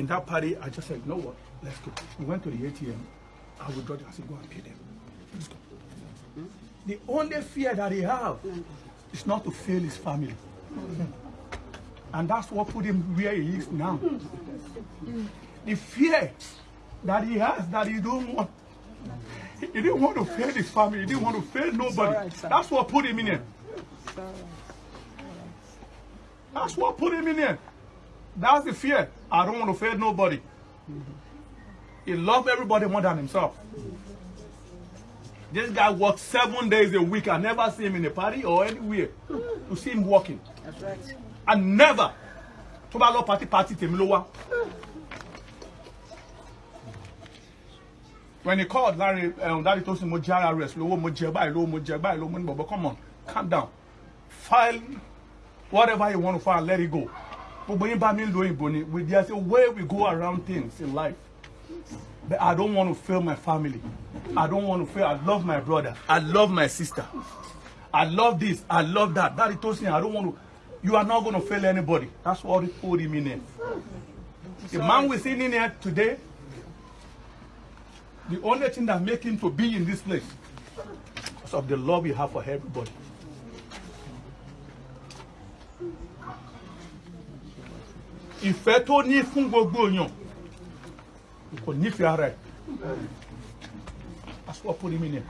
In that party, I just said, you know what? Let's go. We went to the ATM. I withdrew it. I said, go and pay them. Let's go. The only fear that he have is not to fail his family. And that's what put him where he is now. The fear that he has that he don't want. He didn't want to fail his family. He didn't want to fail nobody. right, that's what put him in here. That's what put him in here. That's the fear. I don't want to fail nobody. He loved everybody more than himself. This guy works seven days a week. I never see him in a party or anywhere to see him working. That's right. I never. Tó bá lọ party party tèmi ló wá. When he called Larry, um, Daddy told him mo jẹ RRS lówó mo jẹ báyìí lówó mo jẹ báyìí lówó mo ní bọ̀bọ̀ come on calm down file whatever you want to file let it go. Gbogbo yín bá mi lo òyìnbó ni we there is a way we go around things in life. But I don't want to fail my family. I don't want to fail. I love my brother. I love my sister. I love this. I love that. Daddy told me I don't want to. You are not going to fail anybody. That's what he put him in there. The man we're seeing in here today, the only thing that make him to be in this place because of the love you have for everybody. Ìfẹ́ tó ní fún gbogbo èèyàn kò nífẹ̀ẹ́ ara ẹ̀. That's what put him in here.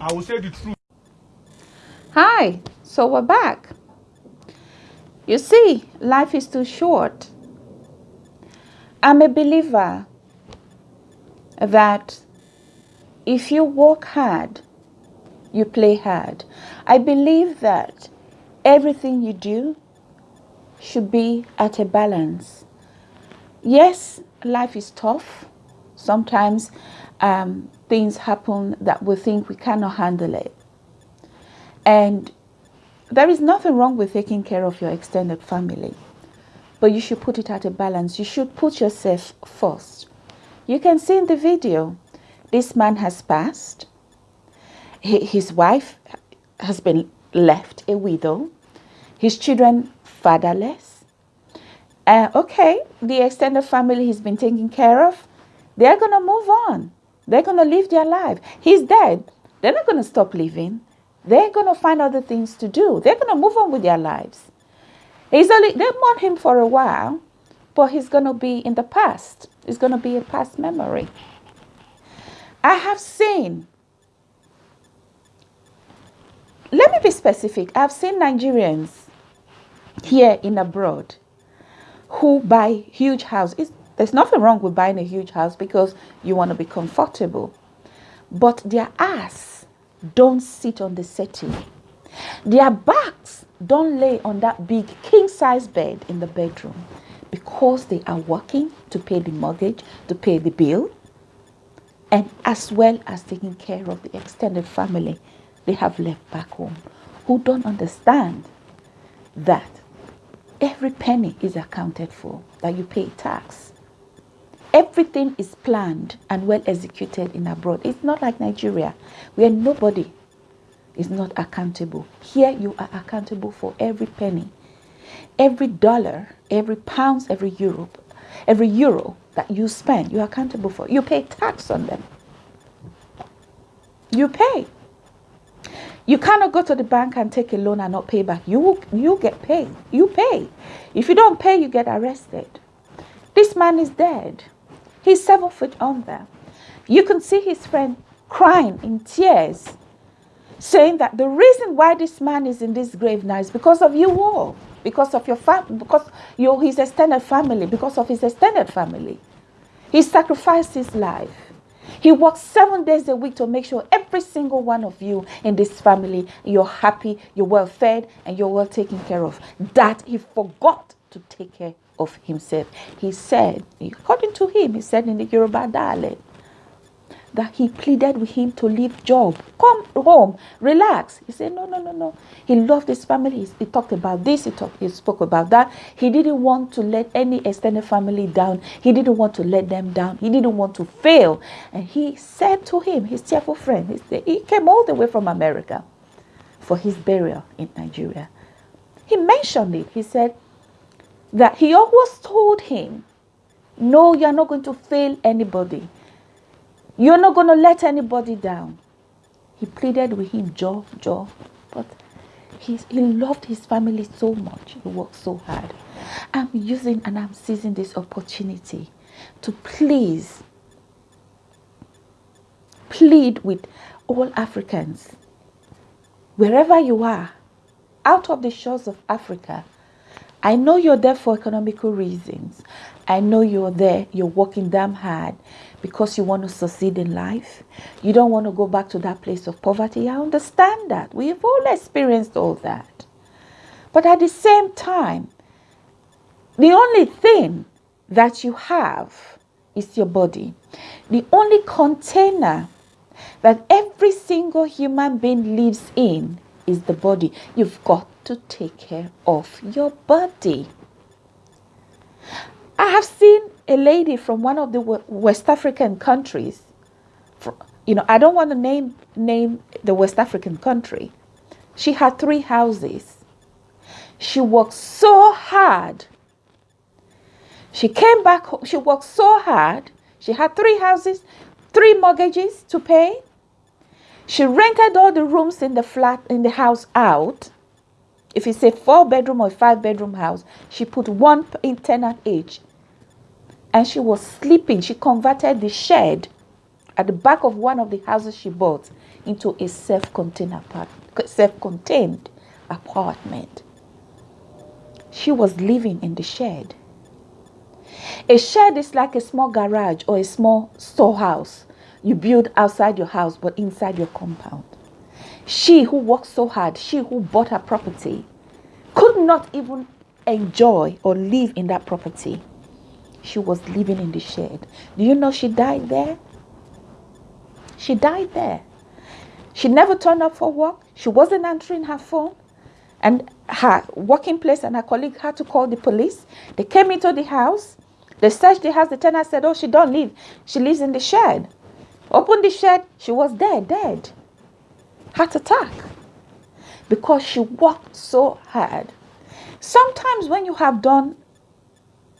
I will say the truth. Hi, so we're back. You see, life is too short. I'm a believer that if you work hard, you play hard. I believe that everything you do should be at a balance. Yes, life is tough. Sometimes um, things happen that we think we cannot handle it. And there is nothing wrong with taking care of your extended family, but you should put it at a balance. You should put yourself first. You can see in the video, this man has passed. His wife has been left a widow. His children fatherless. Uh, okay, the extended family he's been taken care of. They're gonna move on. They're gonna live their life. He's dead. They're not gonna stop living. They're gonna find other things to do. They're gonna move on with their lives. He's only they mourn him for a while, but he's gonna be in the past. It's gonna be a past memory. I have seen. Let me be specific. I've seen Nigerians here in abroad who buy huge houses. There's nothing wrong with buying a huge house because you want to be comfortable. But their ass don't sit on the settee. Their backs don't lay on that big king size bed in the bedroom because they are working to pay the mortgage, to pay the bill, and as well as taking care of the extended family they have left back home who don't understand that every penny is accounted for, that you pay tax. Everything is planned and well executed in abroad. It's not like Nigeria, where nobody is not accountable. Here you are accountable for every penny, every dollar, every pounds, every euro, every euro that you spend, you're accountable for. You pay tax on them. You pay. You cannot go to the bank and take a loan and not pay back. You you get paid. You pay. If you don't pay, you get arrested. This man is dead. He's seven foot under. You can see his friend crying in tears, saying that the reason why this man is in this grave now is because of you all, because of your family, because your his extended family, because of his extended family. He sacrificed his life. He works seven days a week to make sure every single one of you in this family, you're happy, you're well fed, and you're well taken care of. That he forgot to take care of himself. He said, according to him, he said in the Yoruba dialect, that he pleaded with him to leave job, come home, relax. He said, no, no, no, no. He loved his family. He, he talked about this. He. He spoke about that. He didn't want to let any extended family down. He didn't want to let them down. He didn't want to fail. And he said to him, his cheerful friend, he, said, he came all the way from America for his burial in Nigeria. He mentioned it. He said that he always told him No, you're not going to fail anybody. You're not going to let anybody down. He pleaded with him, Joe, Joe. But he, he loved his family so much. He worked so hard. I'm using and I'm seizing this opportunity to please plead with all Africans, wherever you are, out of the shores of Africa. I know you're there for economical reasons. I know you're there, you're working damn hard because you want to succeed in life. You don't want to go back to that place of poverty. I understand that. We've all experienced all that. But at the same time, the only thing that you have is your body. The only container that every single human being lives in is the body. You've got to take care of your body. I have seen a lady from one of the West African countries. You know, I don't want to name name the West African country. She had three houses. She worked so hard. She came back. She worked so hard. She had three houses, three mortgages to pay. She rented all the rooms in the flat in the house out. If it's a four bedroom or five bedroom house, she put one in tenant each. And she was sleeping. She converted the shed at the back of one of the houses she bought into a self-contained self-contained apartment. She was living in the shed. A shed is like a small garage or a small storehouse you build outside your house but inside your compound. She who worked so hard, she who bought her property, could not even enjoy or live in that property. She was living in the shed. Do you know she died there? She died there. She never turned up for work. She wasn't answering her phone. And her working place and her colleague had to call the police. They came into the house. They searched the house. The tenant said, Oh, she don't live. She lives in the shed. Opened the shed. She was dead, dead. Heart attack. Because she worked so hard. Sometimes when you have done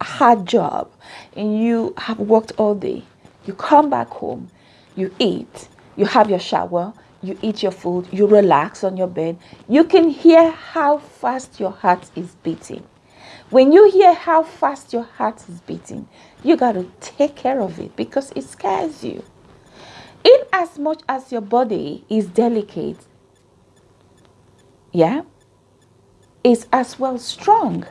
a hard job and you have worked all day, you come back home, you eat, you have your shower, you eat your food, you relax on your bed, you can hear how fast your heart is beating. When you hear how fast your heart is beating, you got to take care of it because it scares you. In as much as your body is delicate, yeah, is as well strong.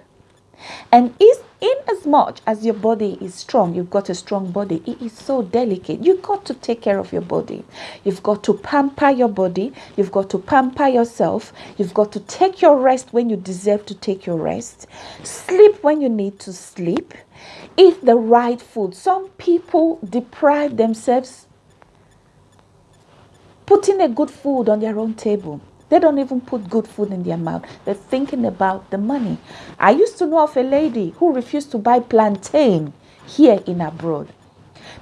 And is in as much as your body is strong, you've got a strong body, it is so delicate. You've got to take care of your body. You've got to pamper your body. You've got to pamper yourself. You've got to take your rest when you deserve to take your rest. Sleep when you need to sleep. Eat the right food. Some people deprive themselves putting a good food on their own table. They don't even put good food in their mouth. They're thinking about the money. I used to know of a lady who refused to buy plantain here in abroad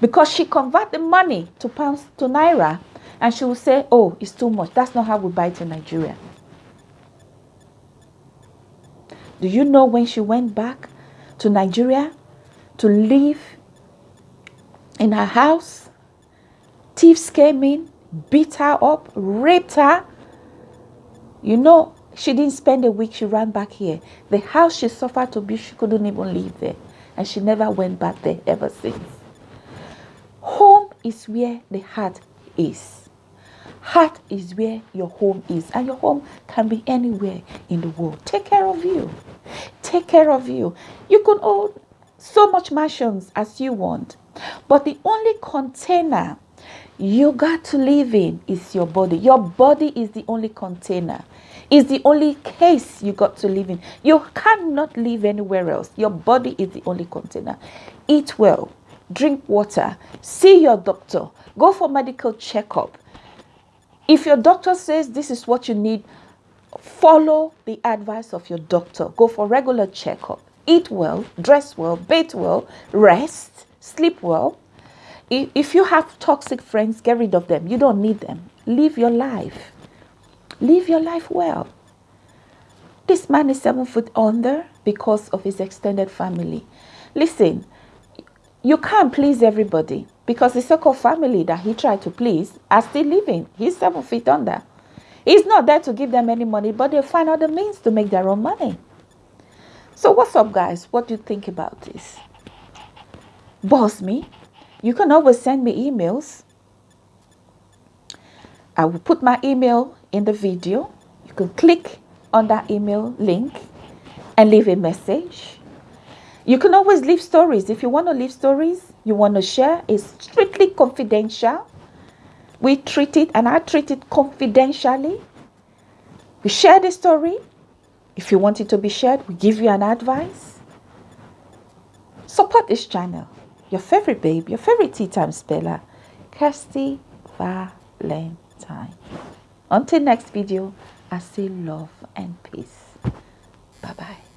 because she convert the money to pounds to naira and she will say, oh, it's too much. That's not how we buy it in Nigeria. Do you know when she went back to Nigeria to live in her house? Thieves came in, beat her up, raped her. You know, she didn't spend a week, she ran back here. The house she suffered to be, she couldn't even live there. And she never went back there ever since. Home is where the heart is. Heart is where your home is. And your home can be anywhere in the world. Take care of you. Take care of you. You can own so much mansions as you want. But the only container you got to live in is your body. Your body is the only container, is the only case you got to live in. You cannot live anywhere else. Your body is the only container. Eat well, drink water, see your doctor, go for medical checkup. If your doctor says this is what you need, follow the advice of your doctor. Go for regular checkup. Eat well, dress well, bathe well, rest, sleep well if you have toxic friends, get rid of them. You don't need them. Live your life. Live your life well. This man is seven foot under because of his extended family. Listen, you can't please everybody because the so-called family that he tried to please are still living. He's seven feet under. He's not there to give them any money, but they find other means to make their own money. So what's up, guys? What do you think about this? Boss me. You can always send me emails. I will put my email in the video. You can click on that email link and leave a message. You can always leave stories. If you want to leave stories, you want to share, it's strictly confidential. We treat it, and I treat it confidentially. We share the story. If you want it to be shared, we give you an advice. Support this channel. Your favorite babe, your favorite tea time speller, Kirsty Valentine. Until next video, I say love and peace. Bye bye.